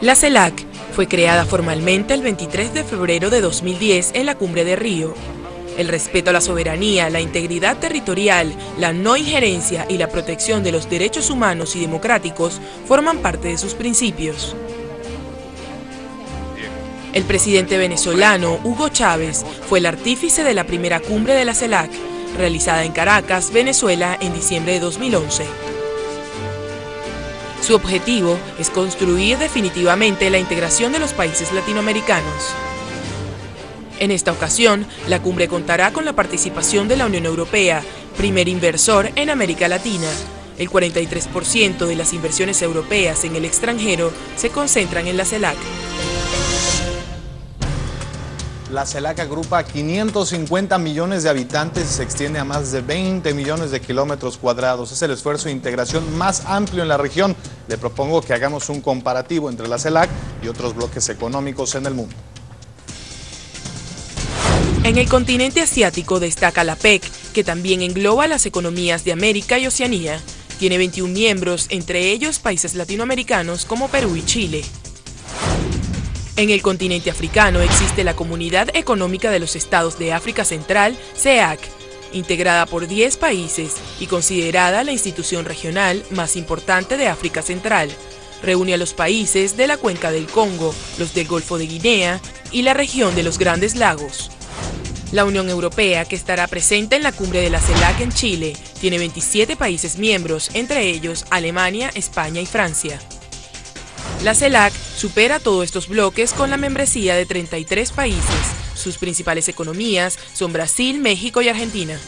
La CELAC fue creada formalmente el 23 de febrero de 2010 en la Cumbre de Río. El respeto a la soberanía, la integridad territorial, la no injerencia y la protección de los derechos humanos y democráticos forman parte de sus principios. El presidente venezolano Hugo Chávez fue el artífice de la primera cumbre de la CELAC, realizada en Caracas, Venezuela, en diciembre de 2011. Su objetivo es construir definitivamente la integración de los países latinoamericanos. En esta ocasión, la cumbre contará con la participación de la Unión Europea, primer inversor en América Latina. El 43% de las inversiones europeas en el extranjero se concentran en la CELAC. La CELAC agrupa 550 millones de habitantes y se extiende a más de 20 millones de kilómetros cuadrados. Es el esfuerzo de integración más amplio en la región. Le propongo que hagamos un comparativo entre la CELAC y otros bloques económicos en el mundo. En el continente asiático destaca la PEC, que también engloba las economías de América y Oceanía. Tiene 21 miembros, entre ellos países latinoamericanos como Perú y Chile. En el continente africano existe la Comunidad Económica de los Estados de África Central, CEAC, integrada por 10 países y considerada la institución regional más importante de África Central. Reúne a los países de la cuenca del Congo, los del Golfo de Guinea y la región de los Grandes Lagos. La Unión Europea, que estará presente en la cumbre de la CELAC en Chile, tiene 27 países miembros, entre ellos Alemania, España y Francia. La CELAC supera todos estos bloques con la membresía de 33 países. Sus principales economías son Brasil, México y Argentina.